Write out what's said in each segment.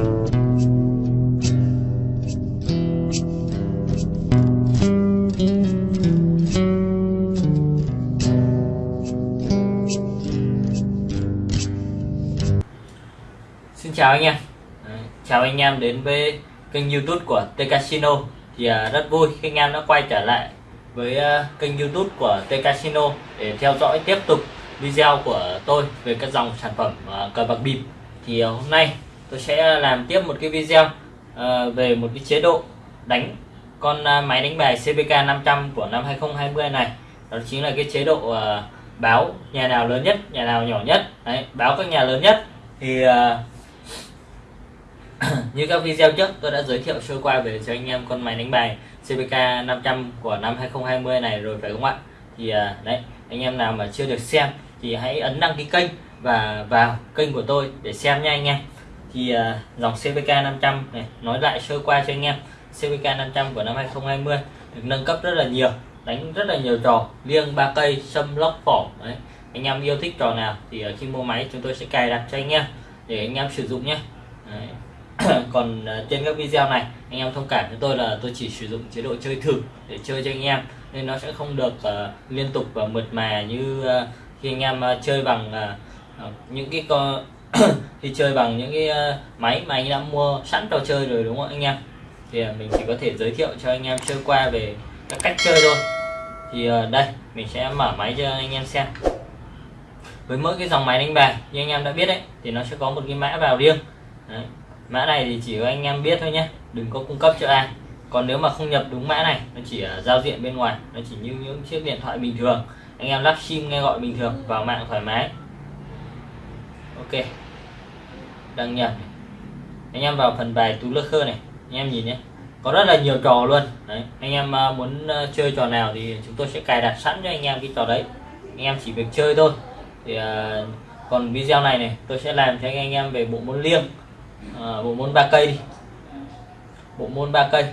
Xin chào anh em. Chào anh em đến với kênh youtube của T Casino. Thì à, rất vui khi anh em đã quay trở lại với à, kênh youtube của T Casino Để theo dõi tiếp tục video của tôi về các dòng sản phẩm à, cờ bạc bịp. Thì hôm nay tôi sẽ ờ, làm tiếp một cái video ờ, về một cái chế độ đánh con ờ, máy đánh bài CPK 500 của năm 2020 này. Đó chính là cái chế độ báo nhà nào lớn nhất, nhà nào nhỏ nhất. Đấy, Báo các nhà lớn nhất. Thì như các video trước tôi đã giới thiệu sơ qua về cho anh em con máy đánh bài CPK 500 của năm 2020 này rồi phải không ạ? Thì đấy anh em nào mà chưa được xem thì hãy ấn đăng ký kênh và vào kênh của tôi để xem nha anh em thì à, dòng CVK 500 này nói lại sơ qua cho anh em. CVK 500 của năm 2020 được nâng cấp rất là nhiều đánh rất là nhiều trò. Liêng ba cây sâm lóc phỏng đấy. Anh em yêu thích trò nào thì à, khi mua máy chúng tôi sẽ cài đặt cho anh em để anh em sử dụng nhé. Đấy. còn uh, trên các video này anh em thông cảm với tôi là tôi chỉ sử dụng chế độ chơi thử để chơi cho anh em nên nó sẽ không được uh, liên tục và mượt mà như uh, khi anh em uh, chơi bằng uh, những cái con đi chơi bằng những cái ờ, máy mà anh đã mua sẵn trò chơi rồi, đúng không anh em? Thì ờ, mình chỉ có thể giới thiệu cho anh em chơi qua về các cách chơi thôi. Thì ờ, đây, mình sẽ mở máy cho anh em xem. Với mỗi cái dòng máy đánh bài, như anh em đã biết đấy, thì nó sẽ có một cái mã vào riêng. Đấy, mã này thì chỉ có anh em biết thôi nhé đừng có cung cấp cho ai. Còn nếu mà không nhập đúng mã này, nó chỉ ở giao diện bên ngoài, nó chỉ như những chiếc điện thoại bình thường. Anh em lắp sim nghe gọi bình thường vào mạng thoải mái. Ok đăng nhập anh em vào phần bài tú lơ khơ này. Anh em nhìn nhé. Có rất là nhiều trò luôn. Đấy anh em ờ, muốn ờ, chơi trò nào thì chúng tôi sẽ cài đặt sẵn cho anh em cái trò đấy. Anh em chỉ việc chơi thôi. Thì uh, còn video này này tôi sẽ làm cho anh em về bộ môn liêng. À, bộ môn ba cây đi. Bộ môn ba cây.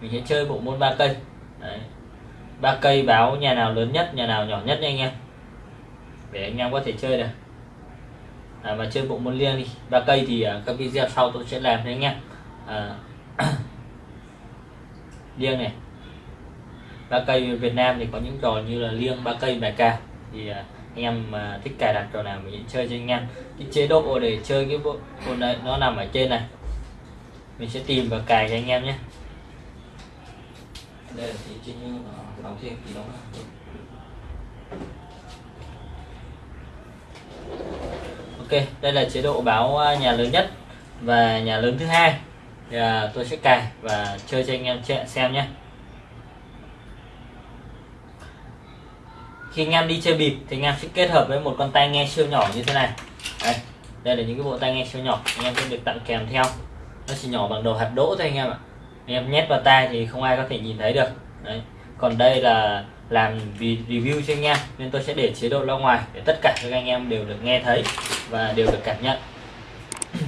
Mình sẽ chơi bộ môn ba cây. Ba cây báo nhà nào lớn nhất nhà nào nhỏ nhất nha anh em. Để anh em có thể chơi được à, mà chơi bộ môn liêng đi. Ba cây thì à, các video sau tôi sẽ làm cho anh em à, liêng này. Ba cây Việt Nam thì có những trò như là liêng ba cây bài ca. Thì à, anh em mà thích cài đặt trò nào mình chơi cho anh em. Cái chế độ để chơi cái bộ, bộ này nó nằm ở trên này. Mình sẽ tìm và cài cho anh em nhé. Đây là thì trên như đóng thêm thì đóng ok đây là chế độ báo à, nhà lớn nhất và nhà lớn thứ hai. Thì à, tôi sẽ cài và chơi cho anh em xem nhé. Khi anh em đi chơi bịp thì anh em sẽ kết hợp với một con tai nghe siêu nhỏ như thế này. Đây đây là những cái bộ tai nghe siêu nhỏ anh em sẽ được tặng kèm theo. Nó chỉ nhỏ bằng đầu hạt đỗ thôi anh em ạ. Anh em nhét vào tai thì không ai có thể nhìn thấy được. Đấy còn đây là làm review cho anh em, nên tôi sẽ để chế độ loa ngoài để tất cả các anh em đều được nghe thấy và đều được cảm nhận.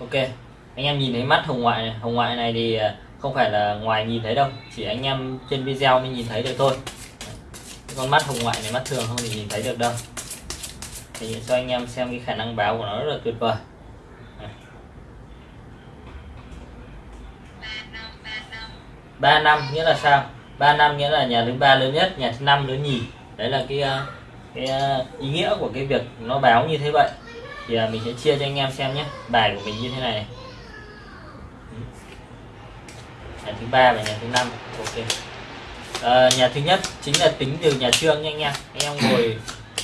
Ok, anh em nhìn thấy mắt hồng ngoại này. Hồng ngoại này thì à, không phải là ngoài nhìn thấy đâu, chỉ anh em trên video mới nhìn thấy được thôi. Con mắt hồng ngoại này mắt thường không thì nhìn thấy được đâu. Thì cho anh em xem cái khả năng báo của nó rất là tuyệt vời. Ba năm nghĩa là sao? Ba năm nghĩa là nhà thứ ba lớn nhất nhà thứ năm lớn nhì. Đấy là cái ờ, cái ờ, ý nghĩa của cái việc nó báo như thế vậy. Thì ờ, mình sẽ chia cho anh em xem nhé. Bài của mình như thế này nhà thứ ba và nhà thứ năm. Ok. À, nhà thứ nhất chính là tính từ nhà trương nha anh em. Anh em ngồi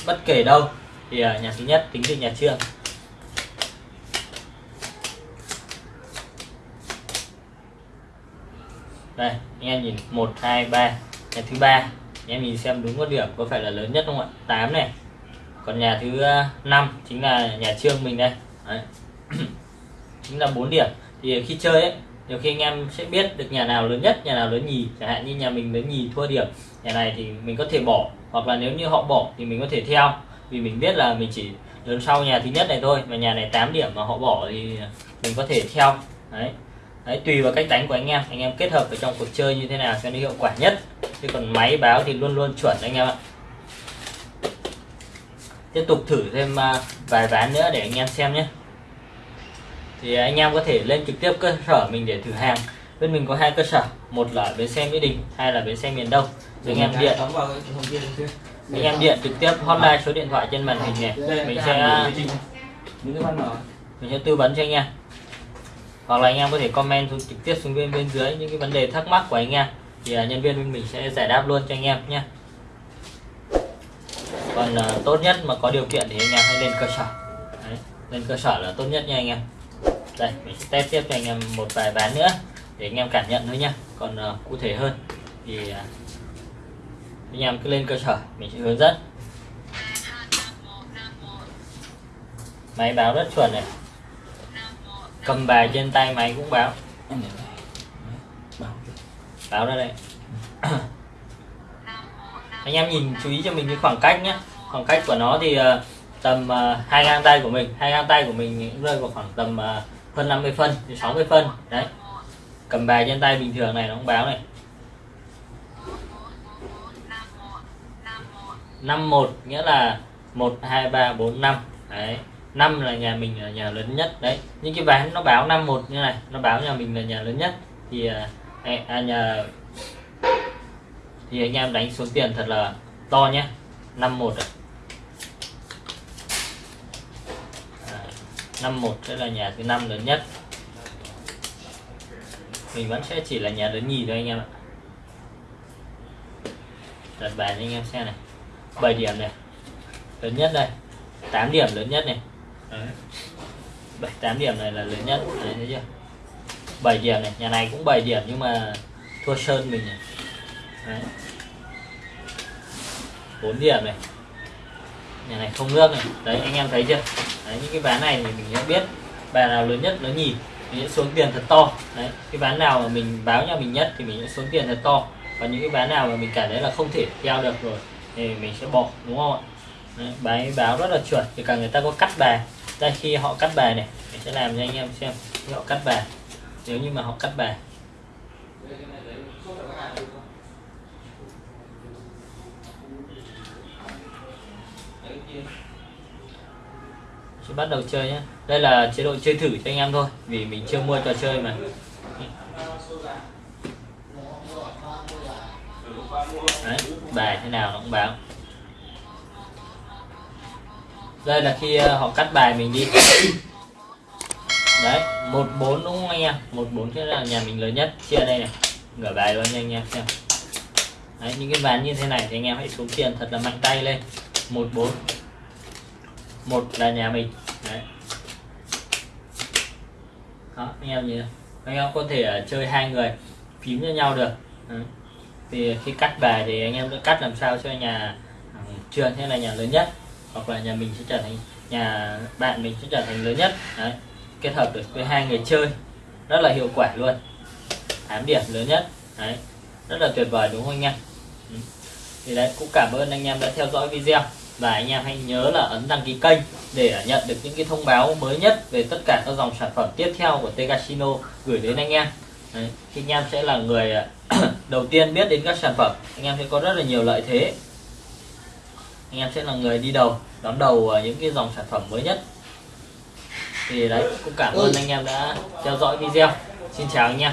bất kể đâu. Thì nhà thứ nhất tính từ nhà trương. Đây, anh em nhìn, một, hai, ba. Nhà thứ ba, anh em nhìn xem đúng có điểm có phải là lớn nhất không ạ? 8 này. Còn nhà thứ ờ, năm chính là nhà trương mình đây. Đấy. chính là 4 điểm. Thì khi chơi ấy, nhiều khi anh em sẽ biết được nhà nào lớn nhất, nhà nào lớn nhì. Chẳng hạn như nhà mình lớn nhì thua điểm, nhà này thì mình có thể bỏ. Hoặc là nếu như họ bỏ thì mình có thể theo. Vì mình biết là mình chỉ lớn sau nhà thứ nhất này thôi, mà nhà này 8 điểm mà họ bỏ thì mình có thể theo. Đấy đấy tùy vào cách đánh của anh em anh em kết hợp ở trong cuộc chơi như thế nào cho nó hiệu quả nhất chứ còn máy báo thì luôn luôn chuẩn anh em ạ tiếp tục thử thêm vài ván nữa để anh em xem nhé thì anh em có thể lên trực tiếp cơ sở mình để thử hàng bên mình có hai cơ sở một là bến xe mỹ đình hai là bến xe miền đông anh em điện anh em điện trực tiếp hotline số điện thoại trên màn hình này mình sẽ mình sẽ tư vấn cho anh em hoặc là anh em có thể comment xuống trực tiếp xuống bên bên dưới những cái vấn đề thắc mắc của anh em. Thì uh, nhân viên bên mình sẽ giải đáp luôn cho anh em nhé. Còn uh, tốt nhất mà có điều kiện thì anh em hãy lên cơ sở. Đấy, lên cơ sở là tốt nhất nha anh em. Đây mình sẽ test tiếp cho anh em một vài ván nữa để anh em cảm nhận thôi nha còn uh, cụ thể hơn thì uh, anh em cứ lên cơ sở mình sẽ hướng dẫn. Máy báo rất chuẩn này cầm bài trên tay máy cũng báo báo ra đây. Anh em nhìn chú ý cho mình cái khoảng cách nhé khoảng cách của nó thì uh, tầm uh, hai gang tay của mình. Hai gang tay của mình rơi vào khoảng tầm uh, phân 50 phân thì 60 phân. Đấy. Cầm bài trên tay bình thường này nó cũng báo này. 51 nghĩa là 1 2 3 4 5 đấy năm là nhà mình là nhà lớn nhất đấy. Những cái ván nó báo 51 như này nó báo nhà mình là nhà lớn nhất. Thì à, à, nhà thì anh em đánh số tiền thật là to nhé. 51 à. 51 sẽ là nhà thứ năm lớn nhất. Mình vẫn sẽ chỉ là nhà lớn nhì thôi anh em ạ. Đặt bài cho anh em xem này. 7 điểm này. Lớn nhất đây. 8 điểm lớn nhất này bảy 7 8 điểm này là lớn nhất Đấy, thấy chưa? 7 điểm này nhà này cũng 7 điểm nhưng mà thua sơn mình này. Đấy. 4 điểm này. Nhà này không nước này. Đấy anh em thấy chưa? Đấy những cái ván này thì mình đã biết bài nào lớn nhất nó nhì. Mình sẽ xuống tiền thật to. Đấy cái ván nào mà mình báo nhà mình nhất thì mình sẽ xuống tiền thật to. Và những cái ván nào mà mình cảm thấy là không thể theo được rồi thì mình sẽ bỏ đúng không ạ? Đấy, bài báo rất là chuẩn. Thì cả người ta có cắt bài đây khi họ cắt bài này. Mình sẽ làm cho anh em xem khi họ cắt bài. Nếu như mà họ cắt bài. Sẽ bắt đầu chơi nhé đây là chế độ chơi thử cho anh em thôi vì mình chưa mua trò chơi mà. Đấy, bài thế nào nó cũng báo đây là khi ờ, họ cắt bài mình đi. Đấy, một bốn đúng không anh em? Một bốn thế là nhà mình lớn nhất. Chia đây này. Ngửa bài luôn nha anh em xem. Đấy, những cái ván như thế này thì anh em hãy xuống tiền thật là mạnh tay lên. Một bốn. Một là nhà mình. Đấy. Đó, anh em nhìn anh em có thể ờ, chơi hai người, phím cho nhau được. Đấy. thì khi cắt bài thì anh em sẽ cắt làm sao cho nhà trường hay là nhà lớn nhất hoặc là nhà mình sẽ trở thành nhà bạn mình sẽ trở thành lớn nhất. Đấy kết hợp được với hai người chơi rất là hiệu quả luôn. 8 điểm lớn nhất. Đấy rất là tuyệt vời đúng không anh em? Ừ. thì đấy cũng cảm ơn anh em đã theo dõi video. Và anh em hãy nhớ là ấn đăng ký kênh để nhận được những cái thông báo mới nhất về tất cả các dòng sản phẩm tiếp theo của T Casino gửi đến anh em. Đấy, thì anh em sẽ là người à, đầu tiên biết đến các sản phẩm anh em sẽ có rất là nhiều lợi thế anh em sẽ là người đi đầu đón đầu những cái dòng sản phẩm mới nhất. Thì đấy cũng cảm ơn anh em đã theo dõi video. Xin chào anh em